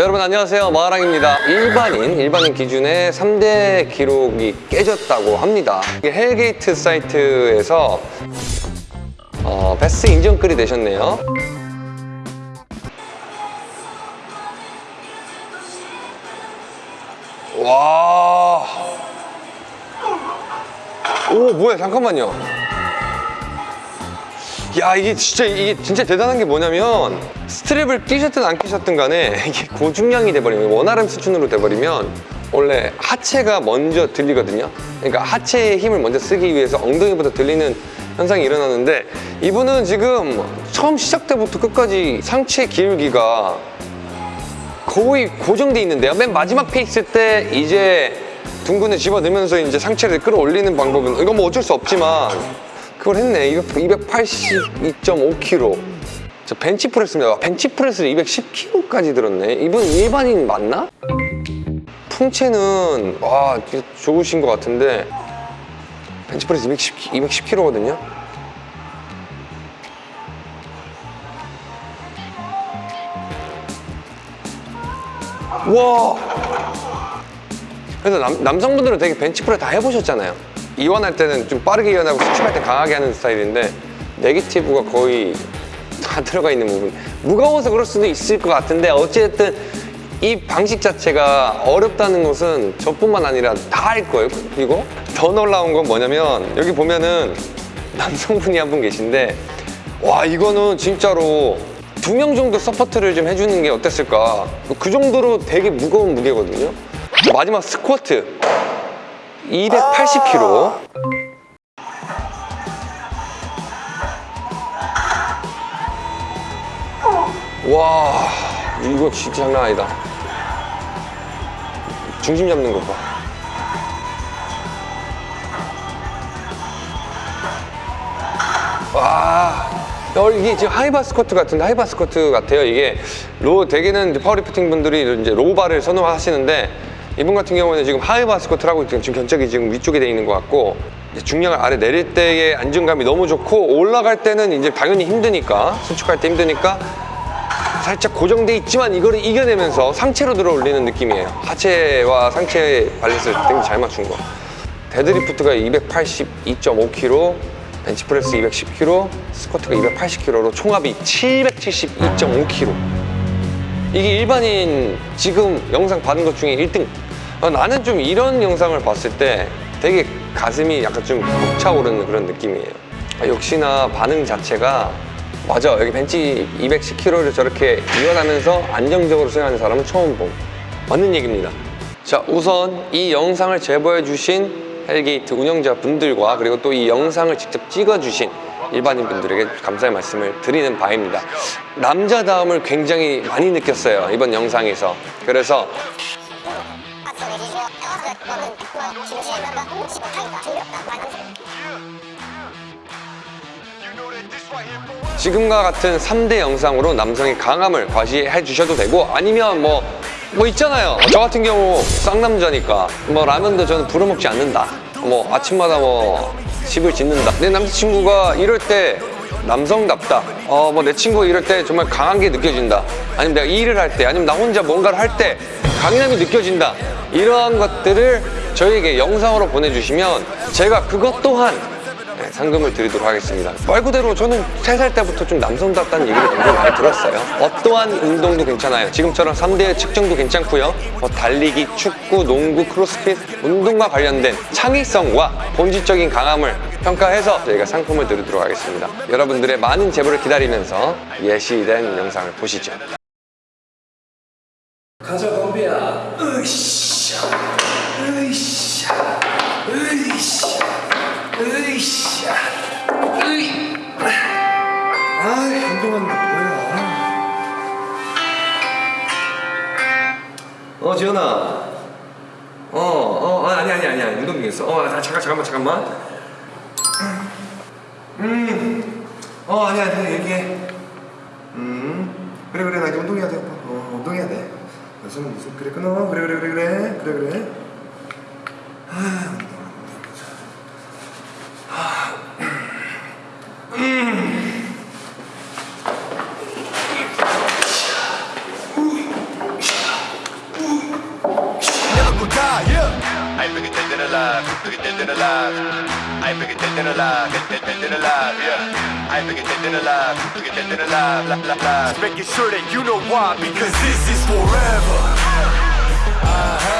자, 여러분 안녕하세요 마하랑입니다 일반인 일반인 기준의 3대 기록이 깨졌다고 합니다 헬게이트 사이트에서 어, 베스트 인정글이 되셨네요 와. 오, 뭐야, 잠깐만요. 야, 이게 진짜, 이게 진짜 대단한 게 뭐냐면, 스트랩을 끼셨든 안 끼셨든 간에, 이게 고중량이 돼버리면, one RM 수준으로 돼버리면, 원래 하체가 먼저 들리거든요. 그러니까 하체의 힘을 먼저 쓰기 위해서 엉덩이부터 들리는 현상이 일어나는데, 이분은 지금 처음 시작 때부터 끝까지 상체 기울기가 거의 고정돼 있는데요. 맨 마지막 phase 때 이제 둔근을 집어넣으면서 이제 상체를 끌어올리는 방법은 이건 뭐 어쩔 수 없지만 그걸 했네. 282.5kg. 저 벤치프레스입니다. 벤치프레스를 210kg까지 들었네. 이분 일반인 맞나? 풍채는 와 좋으신 것 같은데 벤치프레스 210, 210kg거든요. 와 그래서 남, 남성분들은 되게 벤치프레스 다 해보셨잖아요 이완할 때는 좀 빠르게 이완하고 수축할 때 강하게 하는 스타일인데 negative가 거의 다 들어가 있는 부분. 무거워서 그럴 수도 있을 것 같은데 어쨌든 이 방식 자체가 어렵다는 것은 저뿐만 아니라 다 할 거예요. 그리고 더 놀라운 건 뭐냐면 여기 보면은 남성분이 한 분 계신데 와 이거는 진짜로 두 명 정도 서포트를 좀 해주는 게 어땠을까? 그 정도로 되게 무거운 무게거든요. 마지막 스쿼트 280kg 와 이거 진짜 장난 아니다. 중심 잡는 거 봐. 와 어, 이게 지금 high bar 스쿼트 같은데 high bar 스쿼트 같아요 이게. low 대개는 파워리프팅 분들이 이제 low bar를 선호하시는데 이분 같은 경우는 지금 high bar 스쿼트를 하고 지금 견착이 지금 위쪽에 돼 있는 것 같고 중량을 아래 내릴 때의 안정감이 너무 좋고 올라갈 때는 이제 당연히 힘드니까 수축할 때 힘드니까 살짝 고정돼 있지만 이거를 이겨내면서 상체로 들어 올리는 느낌이에요. 하체와 상체 밸런스를 굉장히 잘 맞춘 거. 데드리프트가 282.5kg 벤치프레스 210kg, 스쿼트가 280kg로 총합이 772.5kg 이게 일반인 지금 영상 받은 것 중에 1등. 어, 나는 좀 이런 영상을 봤을 때 되게 가슴이 약간 좀 벅차오르는 그런 느낌이에요. 아, 역시나 반응 자체가 맞아. 여기 벤치 210kg를 저렇게 이완하면서 안정적으로 수행하는 사람은 처음 봄. 맞는 얘기입니다. 자 우선 이 영상을 제보해 주신 헬게이트 운영자분들과 그리고 또 이 영상을 직접 찍어 주신 일반인 분들에게 감사의 말씀을 드리는 바입니다. 남자다움을 굉장히 많이 느꼈어요 이번 영상에서. 그래서 지금과 같은 3대 영상으로 남성의 강함을 과시해 주셔도 되고 아니면 뭐, 뭐 있잖아요. 저 같은 경우 쌍남자니까 뭐 라면도 저는 부려먹지 않는다. 뭐 아침마다 뭐 집을 짓는다. 내 남자친구가 이럴 때 남성답다. 어 뭐 내 친구가 이럴 때 정말 강한 게 느껴진다. 아니면 내가 일을 할 때 아니면 나 혼자 뭔가를 할 때 강인함이 느껴진다. 이러한 것들을 저에게 영상으로 보내주시면 제가 그것 또한 네, 상금을 드리도록 하겠습니다. 말 그대로 저는 세살 때부터 좀 남성답다는 얘기를 굉장히 많이 들었어요. 어떠한 운동도 괜찮아요. 지금처럼 3대 측정도 괜찮고요. 뭐 달리기, 축구, 농구, 크로스핏 운동과 관련된 창의성과 본질적인 강함을 평가해서 저희가 상품을 드리도록 하겠습니다. 여러분들의 많은 제보를 기다리면서 예시된 영상을 보시죠. 가자 덤비야. 으쌰 으 어 지현아. 어어 아니 아니 아니 아니 운동 중이었어. 어 아, 잠깐 잠깐만 잠깐만. 음어 아니 아니 얘기해. 음. 그래 그래 나 이제 운동해야 돼 오빠. 어 운동해야 돼. 무슨 무슨 그래 끊어. 그래 그래 그래 그래. 그래 그래. 아 yeah. I'm bigger dead alive, bigger dead than alive. I ain't bigger dead alive, dead, dead, than alive, yeah. I ain't bigger dead alive, bigger dead than alive, la, la, la. Just making sure that you know why, because this is forever. Uh-huh.